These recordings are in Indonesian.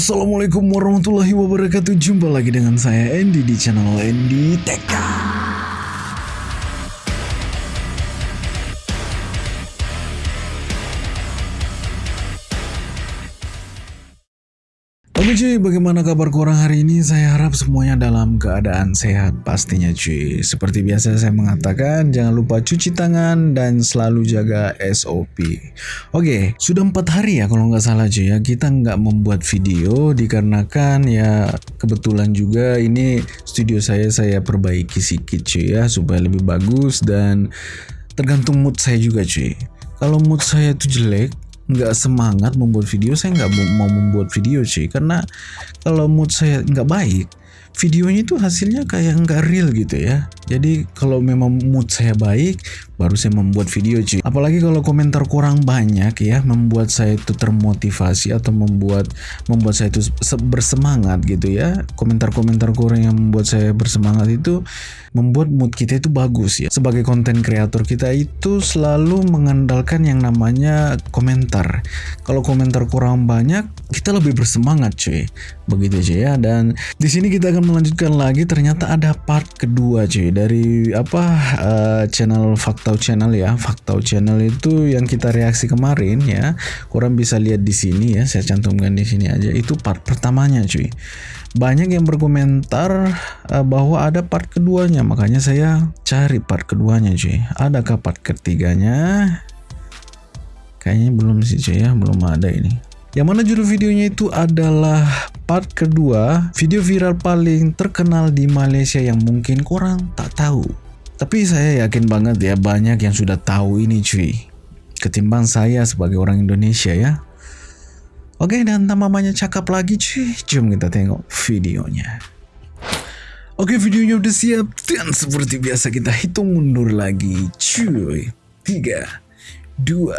Assalamualaikum warahmatullahi wabarakatuh. Jumpa lagi dengan saya Andy di channel Andy TK. Bagaimana kabar kurang hari ini? Saya harap semuanya dalam keadaan sehat pastinya cuy. Seperti biasa saya mengatakan, jangan lupa cuci tangan dan selalu jaga SOP. Oke, sudah empat hari ya kalau nggak salah cuy ya, kita nggak membuat video dikarenakan ya kebetulan juga ini studio saya saya perbaiki sedikit cuy ya, supaya lebih bagus dan tergantung mood saya juga cuy. Kalau mood saya itu jelek, nggak semangat membuat video saya nggak mau membuat video sih karena kalau mood saya nggak baik videonya itu hasilnya kayak nggak real gitu ya jadi kalau memang mood saya baik baru saya membuat video cuy. Apalagi kalau komentar kurang banyak ya membuat saya itu termotivasi atau membuat membuat saya itu bersemangat gitu ya. Komentar-komentar kurang yang membuat saya bersemangat itu membuat mood kita itu bagus ya. Sebagai konten kreator kita itu selalu mengandalkan yang namanya komentar. Kalau komentar kurang banyak kita lebih bersemangat cuy. Begitu cuy ya. Dan di sini kita akan melanjutkan lagi. Ternyata ada part kedua cuy dari apa uh, channel Faktau channel ya. Faktau channel itu yang kita reaksi kemarin ya kurang bisa lihat di sini ya. Saya cantumkan di sini aja. Itu part pertamanya cuy. Banyak yang berkomentar uh, bahwa ada part keduanya. Makanya saya cari part keduanya cuy. Adakah part ketiganya? Kayaknya belum sih cuy ya. Belum ada ini yang mana judul videonya itu adalah part kedua video viral paling terkenal di Malaysia yang mungkin kurang tak tahu. Tapi saya yakin banget ya banyak yang sudah tahu ini cuy. Ketimbang saya sebagai orang Indonesia ya. Oke dan tanpa banyak cakap lagi cuy, jom kita tengok videonya. Oke videonya udah siap dan seperti biasa kita hitung mundur lagi cuy. 3, 2,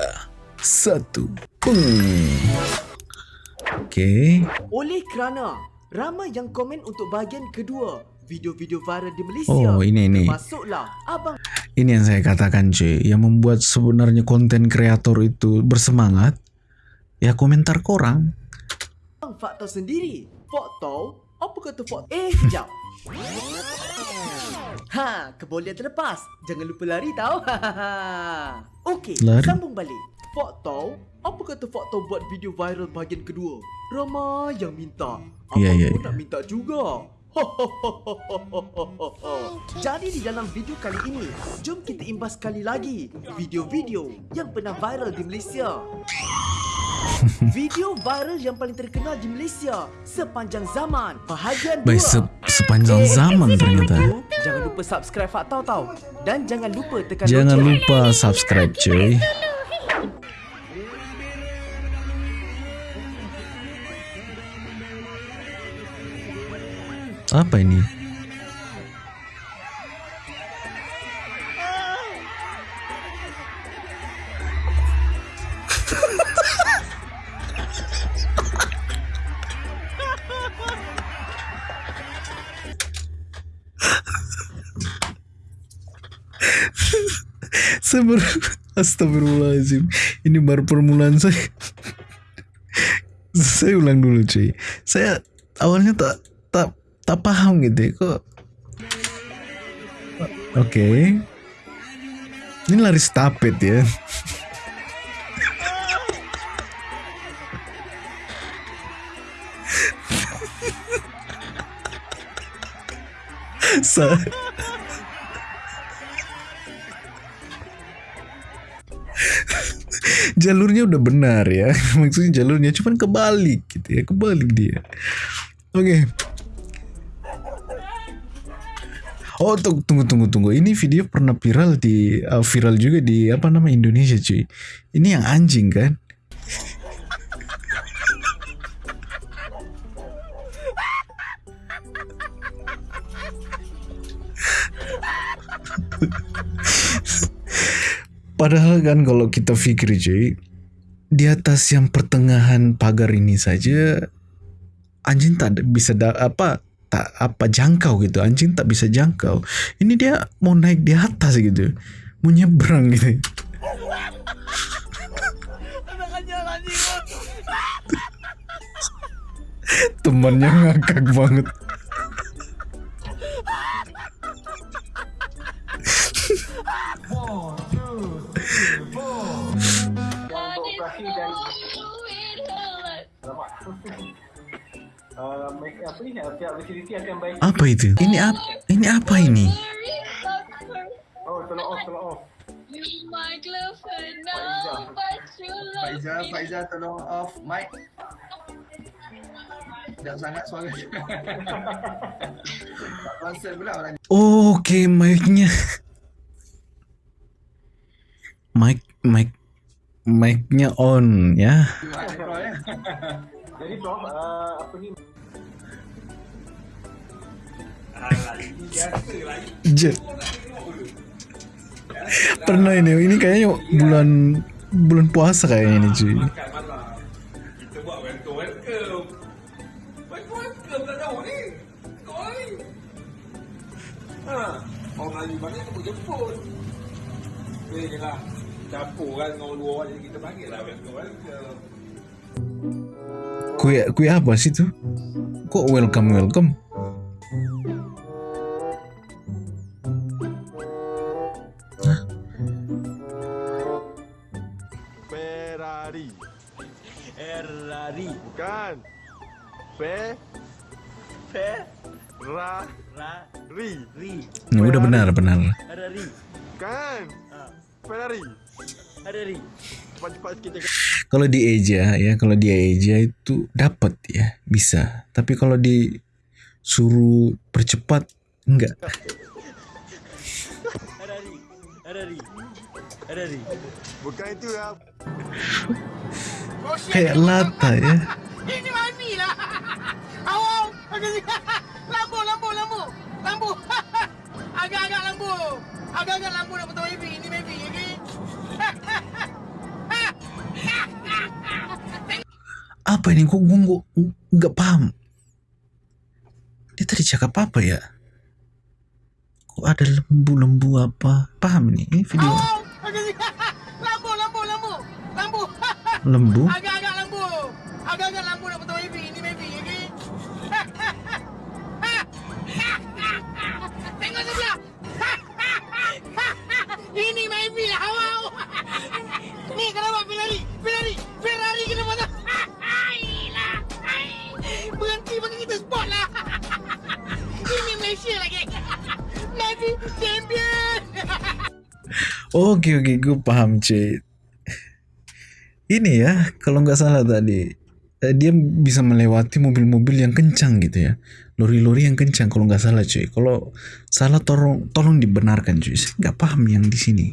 1. Hmm. Oke. Okay. Oleh kerana ramai yang komen untuk bahagian kedua video-video viral di Malaysia. Oh, ini ini. Masuklah abang. Ini yang saya katakan cuy, yang membuat sebenarnya konten kreator itu bersemangat ya komentar korang. Abang fakta sendiri. Foto? Apa kata foto? Eh, jap. ha, kebolehan terlepas. Jangan lupa lari tau. Okey, sambung balik. Foto? Apa kata Fakta buat video viral bahagian kedua? Ramai yang minta. Abang yeah, yeah, pun yeah. nak minta juga. Jadi di dalam video kali ini, jom kita imbas sekali lagi video-video yang pernah viral di Malaysia. video viral yang paling terkenal di Malaysia sepanjang zaman. Bahagian 2. Baik, se sepanjang eh, zaman ternyata. Jangan lupa subscribe Fakta tau. Dan jangan lupa tekan Jangan lupa subscribe cuy. Apa ini? saya baru astagfirullahaladzim. Ini baru permulaan saya. Saya ulang dulu cuy. Saya awalnya tak tak tak paham gitu kok oke okay. ini lari stapet ya Sa jalurnya udah benar ya maksudnya jalurnya cuman kebalik gitu ya kebalik dia oke okay. Oh tunggu tunggu tunggu ini video pernah viral di uh, viral juga di apa nama Indonesia cuy. Ini yang anjing kan? Padahal kan kalau kita pikir cuy, di atas yang pertengahan pagar ini saja anjing tak bisa da apa tak apa jangkau gitu. Anjing tak bisa jangkau. Ini dia mau naik di atas gitu. Mau nyebrang gitu. Temannya ngakak banget Apa itu? Ini apa? Ini apa ini? Oh, tolong off, tolong off. Faiza, Faiza tolong off mic. Tidak sangat suara. Konsen pula orang. Oh, Oke, okay, mic-nya. Mic, mic, mic-nya on ya. Jadi Prof, uh, apa ni? Je. Pernah ini, ini kayaknya bulan bulan puasa kayaknya ini cuy. Kue kue apa sih tu? Kok welcome welcome? Fe. Fe. Ra. Ra. Ri. Ri. Ya, udah benar benar. Ferrari. Bukan. Ha. Ferrari. Ferrari. Cepat-cepat sikit cakap. Kalau di Eja ya, kalau dia Eja itu dapat ya, bisa. Tapi kalau disuruh percepat enggak. Ferrari. Ferrari. Ferrari. Bukan itu ya. Kayak lata ya. Ini mami lah. Awam. Lambu, lambu, lambu. Lambu. Agak-agak lambu. Agak-agak lambu nak potong baby. Ini baby, okay? Apa ini? Kok gue nggak- nggak paham? Dia tadi cakap apa ya? Kok ada lembu-lembu apa? Paham ini? Ini video Awam. Lembu. lembu. Lambu. Agak-agak Ini baby lah, awam. Ni kenapa Ferrari? Ferrari. Ferrari kena potong. Ailah. Ai. Berhenti bagi kita spot lah. Ini Malaysia lagi. Champion. Oke oke, gue paham cuy. Ini ya, kalau nggak salah tadi eh, dia bisa melewati mobil-mobil yang kencang gitu ya, lori-lori yang kencang kalau nggak salah cuy. Kalau salah tolong tolong dibenarkan cuy. Saya nggak paham yang di sini.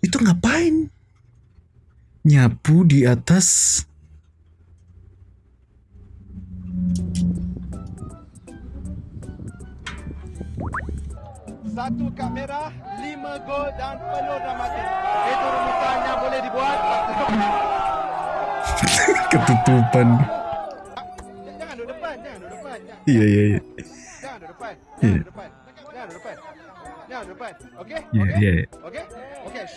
Itu ngapain? Nyapu di atas Satu kad merah, lima gol dan penuh dramatik. Itu rumusan yang boleh dibuat. ketutupan. Jangan duduk depan, jangan duduk depan. Iya iya iya. jangan duduk depan. Jangan duduk depan. Jangan duduk depan. Jangan duduk depan. Okey? Okey? iya. iya. Okey? Okey.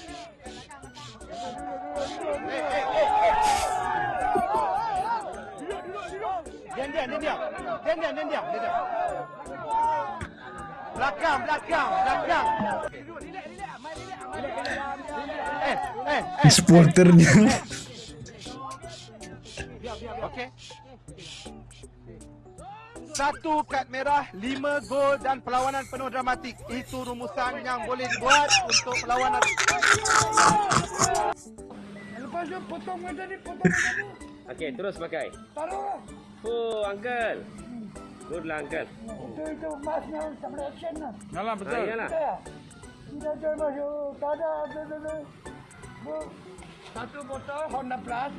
Eh. Diam, diam, diam, diam. Diam, diam, diam, diam, diam, diam. Belakang, belakang, belakang. Eh, eh, eh. Supporternya. Okey. Satu kad merah, lima gol dan perlawanan penuh dramatik. Itu rumusan yang boleh dibuat untuk perlawanan. Lepas tu potong macam ni, potong macam ni. Okey, terus pakai. Taruh. Oh, uncle. Good lah, uncle. Itu itu masnya action lah. Yalah, betul. Ya. Jual masuk. Tak ada. ada, ada, ada. Bu- Satu botol Honda Plus.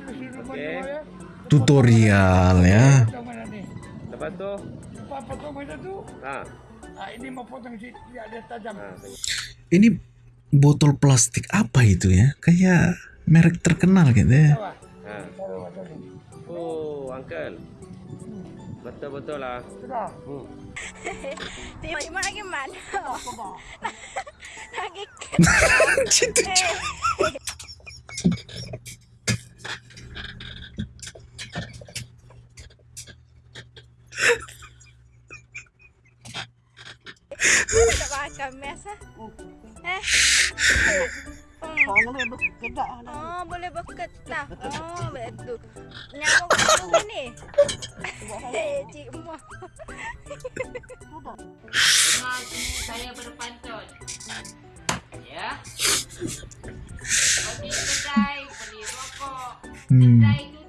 Okay. ya. Tutorial ya. Lepas tu, Lepas potong macam tu. ha. Ah, ini mau potong si dia, dia tajam. ha. Ini botol plastik apa itu ya? Kayak merek terkenal gitu ya. Ha. Oh, uncle. Betul-betul lah. Hmm. Tengok mak lagi mana? Lagi Situ tak makan mes ah. Eh. Oh, boleh berkedah. Oh, boleh berkedah. Oh, betul. Nyamuk apa ni? Eh, cik Mah. saya berpantun. Ya. Pergi kedai, beli rokok. Hmm. Kedai tutup.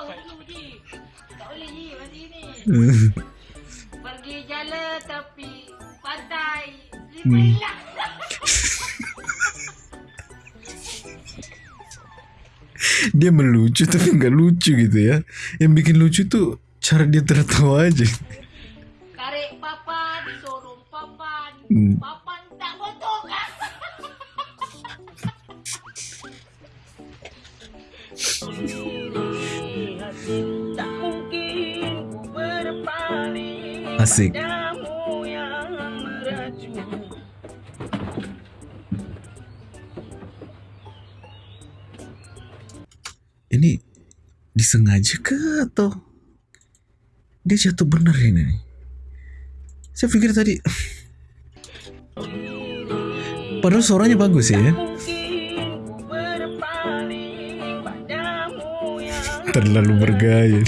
Pausan dulu ji. Tak boleh ji macam ni. Pergi jalan tapi pantai. Hmm. dia melucu tapi nggak lucu gitu ya. Yang bikin lucu tuh cara dia tertawa aja. Karek papan, sorong papan. Hmm. Papan Asik. Ini disengaja ke atau dia jatuh bener ini? Saya pikir tadi Padahal suaranya bagus ya. Terlalu bergaya.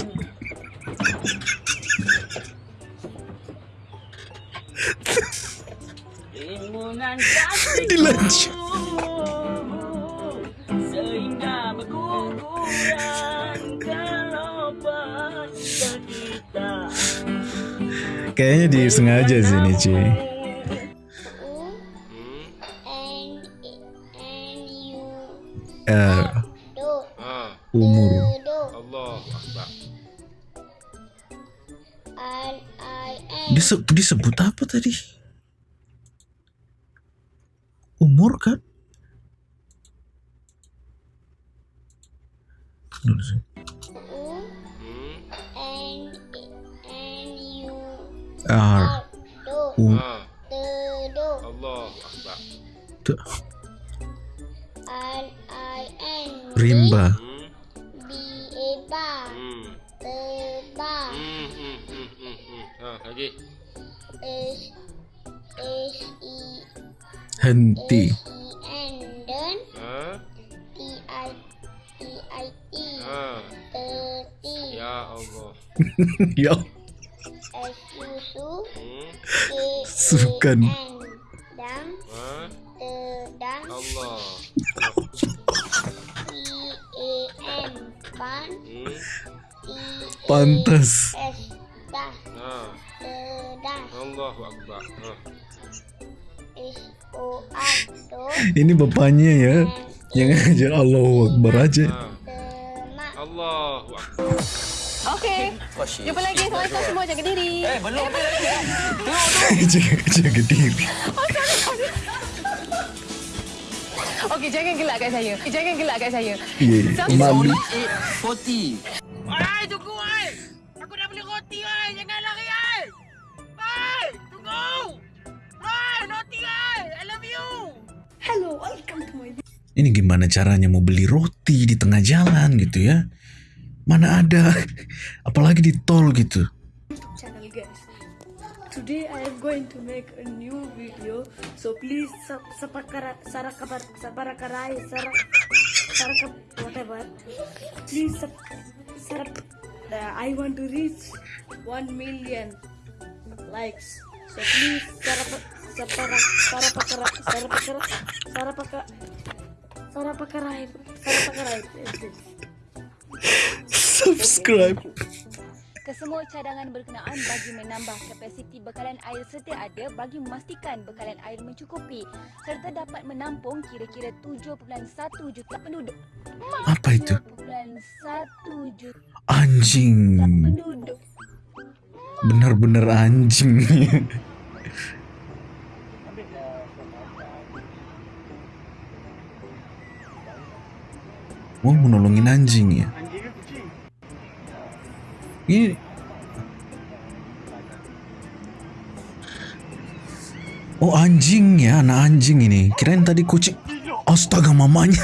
Kayaknya disengaja sih ini cuy. Eh, Ha. umur. Allah Akbar. Dise- disebut apa tadi? Henti Ha. Ha. Ya Allah. Ya Hmm. Sukan Ha. Allah. Hmm. Pantas Ini bapaknya ya Yang ajar Allahu Akbar aja Ha. Allahu Akbar. Okey. Jumpa lagi sama-sama semua jaga diri. Eh, belum lagi. Jaga, jaga diri Okey, jangan gelak kat saya. Jangan gelak kat saya. Ya, malu Ai, tunggu ai. Aku Ai, tunggu. Ai, roti ai. I love you. Hello, welcome to my Ini gimana caranya mau beli roti di tengah jalan gitu ya Mana ada Apalagi di tol gitu channel guys. Today I am going to make a new video. So please sapakara sarakabar sabarakarai sarak sarakap whatever. Please sarap uh, I want to reach 1 million likes. Sarapa sapara sarapakara sarapakara sarapaka sarapakarai sarapakarai. Subscribe kesemua cadangan berkenaan bagi menambah kapasiti bekalan air sedia ada bagi memastikan bekalan air mencukupi serta dapat menampung kira-kira 7.1 juta penduduk. Apa itu? 7.1 juta Anjing. penduduk. Bener-bener anjing. Oh, menolongin anjing ya. Ini Oh anjing ya, anak anjing ini. Kirain tadi kucing. Astaga mamanya.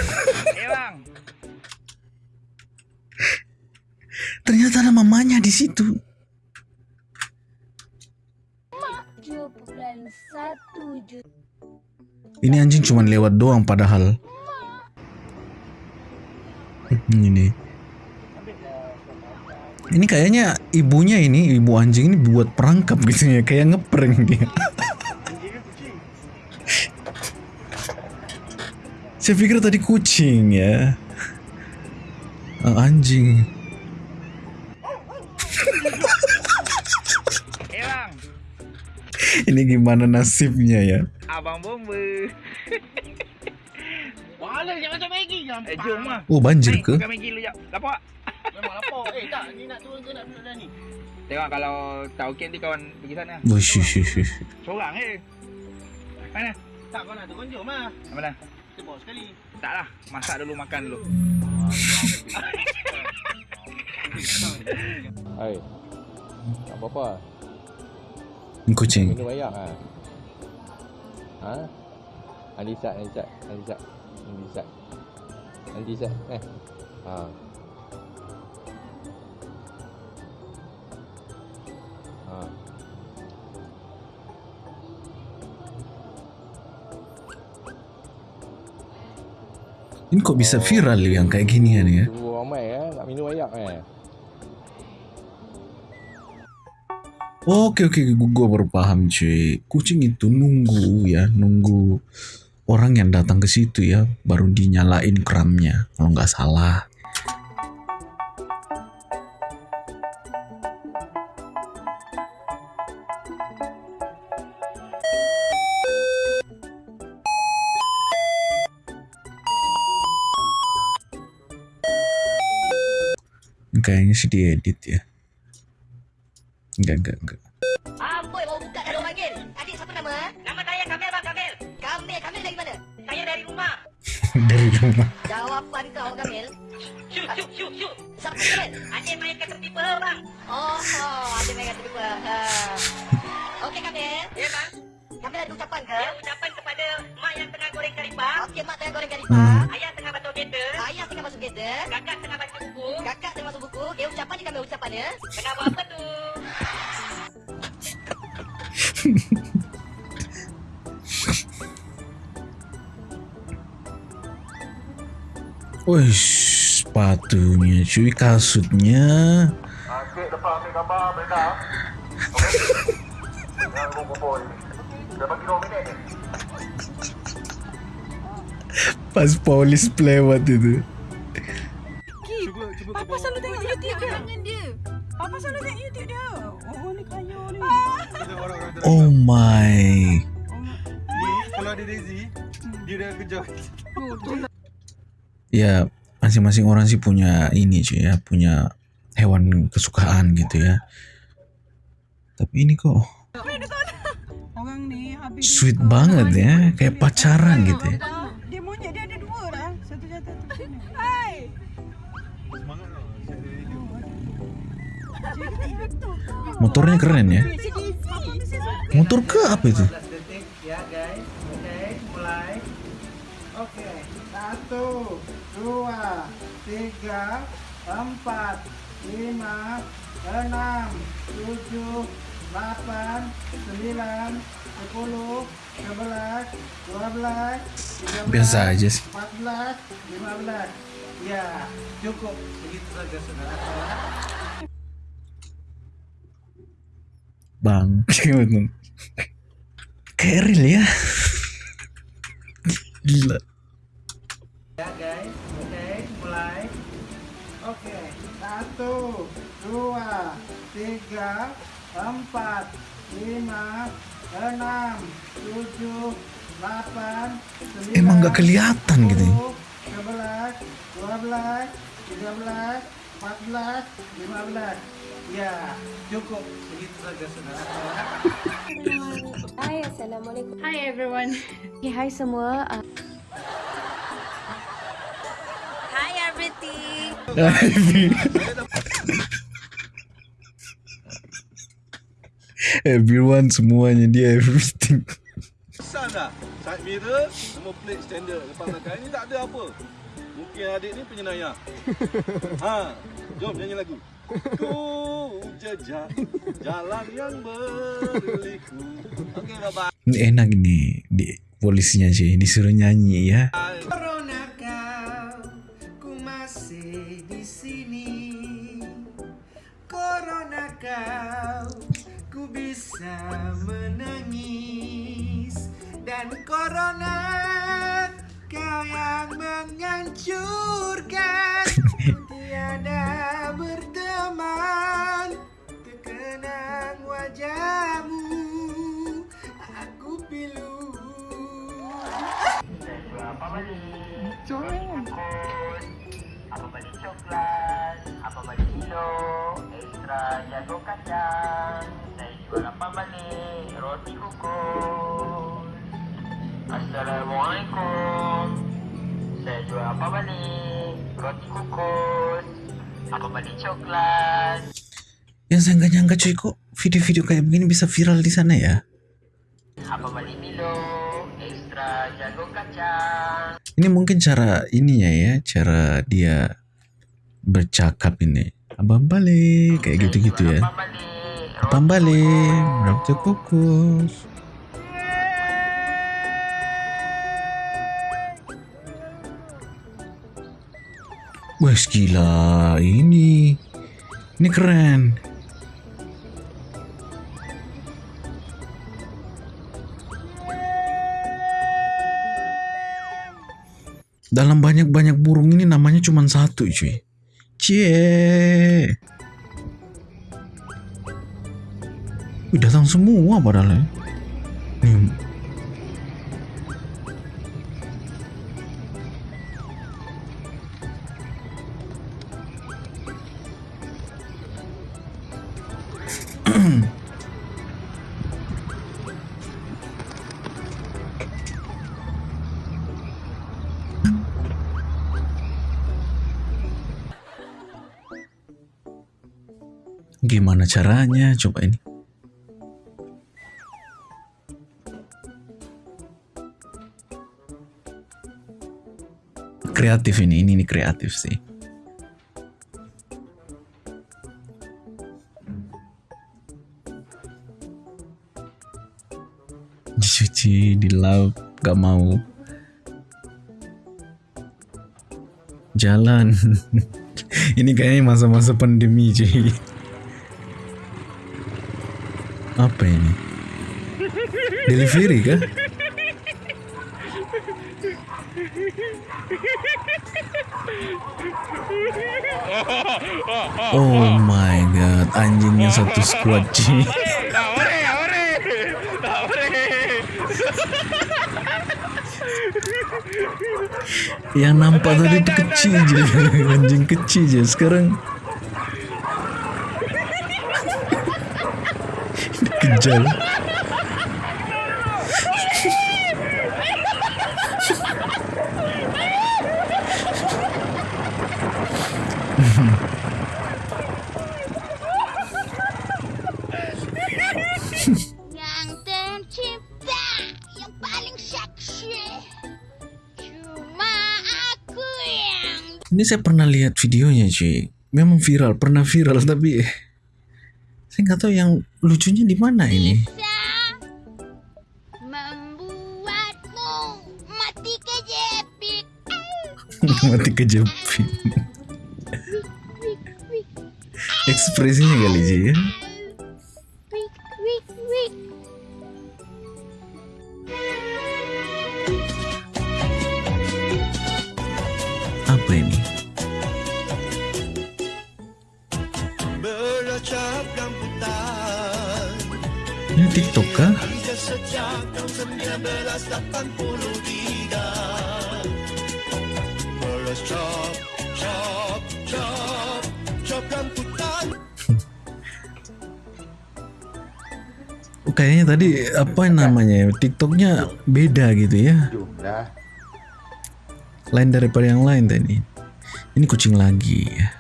Ternyata ada mamanya di situ. Ini anjing cuma lewat doang padahal. Hmm, Ini. Ini kayaknya ibunya ini, ibu anjing ini buat perangkap gitu ya, kayak ngeprank dia. Saya pikir tadi kucing ya. Ah, anjing. Ini gimana nasibnya ya? Abang bomba. Wala jangan macam Maggie gampang. Eh, jom lah. Oh banjir ke? makan Maggi dulu jap. Lapar. Memang lapar. Eh tak, ni nak turun ke nak duduk dah ni? Tengok kalau tak okey nanti kawan pergi sana. Wush, wush, wush, wush. Seorang eh. Mana? Tak kau nak turun jom lah. Mana? Kita bawa sekali. Tak lah. Masak dulu, makan dulu. Hai. Tak apa-apa. Kucing. Minum air ah. Ha? Anissa, Anissa, Anissa. Anissa. Anissa, eh. Ha. Ha. Ini kok bisa viral yang kayak ginian ya? Tunggu ramai eh, nak minum air eh. Oke oke, gue baru paham cuy. Kucing itu nunggu ya, nunggu orang yang datang ke situ ya, baru dinyalain keramnya. Kalau nggak salah. Kayaknya sih diedit ya. Enggak, enggak, enggak. Amboi baru buka dah orang panggil. Adik siapa nama? Nama saya Kamil bang Kamil. Kamil, Kamil dari mana? Saya dari rumah. Dari rumah. Jawapan kau Kamil. Syuk, syuk, syuk, syuk. Siapa Kamil? Adik main kata tipe bang. Oh, oh adik main kata tipe. Uh. Okey Kamil. Ya bang. Kamil ada ucapan ke? Ya, ucapan kepada mak yang tengah goreng karipap. Okey, mak tengah goreng karipap. Hmm. Ayah tengah basuh kereta. Ayah tengah basuh kereta. Kakak tengah baca buku. Kakak tengah baca buku. Okey, ucapan je Kamil ucapannya. Tengah buat apa tu? Wih, sepatunya cuy, kasutnya. Cik lepas ambil gambar Brenda. Jangan kumpul ni. Dah bagi 2 minit ni. Pas polis lewat itu. My. Kalau ada Daisy, dia dah kejar. Ya, masing-masing orang sih punya ini cuy ya, punya hewan kesukaan gitu ya. Tapi ini kok Orang ni habis sweet banget ya, kayak pacaran gitu ya. dia monyet dia ada dua lah. Satu jatuh satu sini. Hai. Motornya keren ya. Motor ke apa itu? detik ya guys. Oke, mulai. Oke, satu, dua, tiga, empat, lima, enam, tujuh, delapan, sembilan, sepuluh, sebelas, dua belas, tiga belas, Biasa aja sih. empat belas, lima belas. Ya, cukup begitu saja saudara. Bang, kayak real ya. Gila. Ya guys, oke, mulai. Oke, satu, Satu, dua, tiga, empat, lima, enam, tujuh, delapan, sembilan, Emang nggak kelihatan gitu ya? sebelas, dua belas, tiga belas, empat belas, lima belas. Ya, cukup. Begitu saja, saudara. Hai, Assalamualaikum. Hi everyone. Okay, hai semua. Uh... Hi everything. Everyone semuanya dia everything. Pesan dah. Side mirror, semua plate standard. Lepas belakang ini tak ada apa. Mungkin adik ni penyayang. ha, jom nyanyi lagu. Ku jejak jalan yang berliku. Okey, bye-bye. Ini enak nih di polisinya sih disuruh nyanyi ya. Corona kau, ku masih di sini. Corona kau, ku bisa menangis. Dan corona kau yang menghancurkan. Tiada berteman, terkenang wajahmu. Aku pilu. Apa balik? Apa balik coklat? Apa balik kilo? Ekstra jago kacang. Saya jual apa balik? Roti kukus. Assalamualaikum. Saya jual apa balik? Roti kukus. Apa balik coklat? Yang saya nggak nyangka cuy kok video-video kayak begini bisa viral di sana ya. Apa balik Milo? Ekstra jago kacang. Ini mungkin cara ininya ya, cara dia bercakap ini. Abang balik kayak gitu-gitu ya. Abang balik, roti kukus. Wah gila ini. Ini keren. Dalam banyak-banyak burung ini namanya cuma satu cuy. Cie. Wih, datang semua padahal ya. Nih, Gimana caranya? Coba ini. Kreatif ini, ini, ini kreatif sih. Dicuci di laut, gak mau. Jalan. ini kayaknya masa-masa pandemi cuy. Apa ini? Delivery kah? Oh my god, anjingnya satu squad cuy. Yang nampak tadi itu kecil aja, anjing kecil aja. Sekarang dikejar. Yang tercipta yang paling seksi Cuma aku yang Ini saya pernah lihat videonya cuy. Memang viral, pernah viral tapi saya nggak tahu yang lucunya di mana ini. membuatmu mati kejepit Mati kejepit. Ekspresinya kali sih ya. Kayaknya tadi apa namanya ya TikToknya beda gitu ya. Lain daripada yang lain tadi. Ini kucing lagi ya.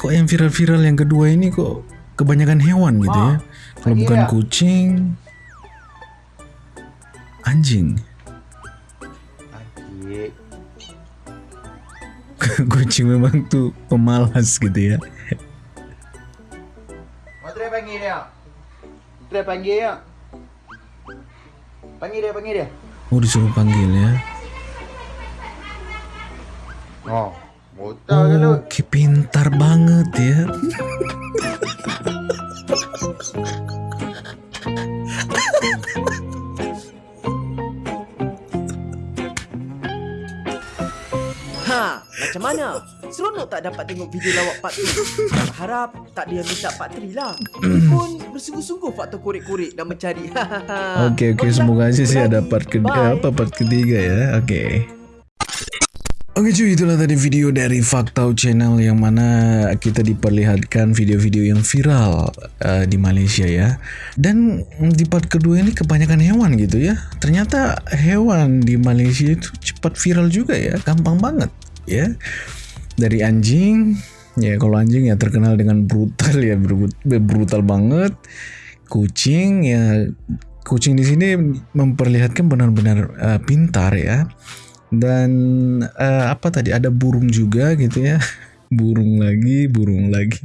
Kok yang viral-viral yang kedua ini kok kebanyakan hewan gitu ya? Kalau bukan ya? kucing. Anjing. Iya. kucing memang tuh pemalas gitu ya Try panggil dia. Panggil dia, panggil dia. oh disuruh panggil ya Oh, buta ke lu. Oke pintar banget ya Ha, macam mana? Seronok tak dapat tengok video lawak part 2? Harap tak yang minta part 3 lah. Ini pun bersungguh-sungguh faktor korek-korek dan mencari. Oke oke semoga aja sih ada part ketiga apa part ketiga ya. Oke. Oke cuy itulah tadi video dari Faktau Channel yang mana kita diperlihatkan video-video yang viral uh, di Malaysia ya. Dan di part kedua ini kebanyakan hewan gitu ya. Ternyata hewan di Malaysia itu cepat viral juga ya, gampang banget ya. Dari anjing, ya kalau anjing ya terkenal dengan brutal ya, brut- brutal banget. Kucing ya kucing di sini memperlihatkan benar-benar uh, pintar ya. Dan eh, apa tadi ada burung juga gitu ya. Burung lagi burung lagi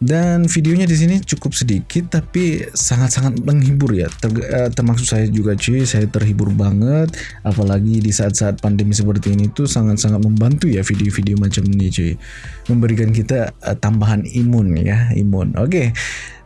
dan videonya di sini cukup sedikit tapi sangat-sangat menghibur ya. Ter- eh, termasuk saya juga cuy. Saya terhibur banget. Apalagi di saat-saat pandemi seperti ini tuh sangat-sangat membantu ya video-video macam ini cuy. Memberikan kita eh, tambahan imun ya imun. Oke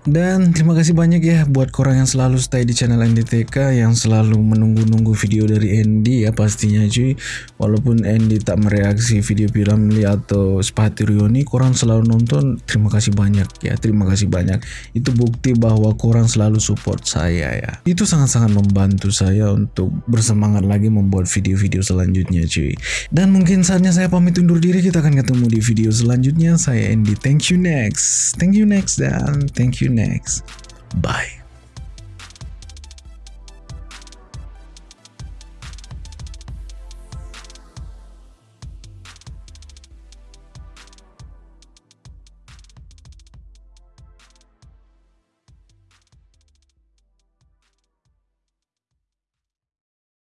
dan terima kasih banyak ya buat korang yang selalu stay di channel NDTK yang selalu menunggu-nunggu video dari Andy ya pastinya cuy. Walaupun Andy tak mereaksi video Piramli atau Sepati Rioni, korang selalu nonton. Terima kasih banyak ya, terima kasih banyak. Itu bukti bahwa korang selalu support saya ya. Itu sangat-sangat membantu saya untuk bersemangat lagi membuat video-video selanjutnya cuy. Dan mungkin saatnya saya pamit undur diri, kita akan ketemu di video selanjutnya. Saya Andy, thank you next. Thank you next dan thank you next. Bye.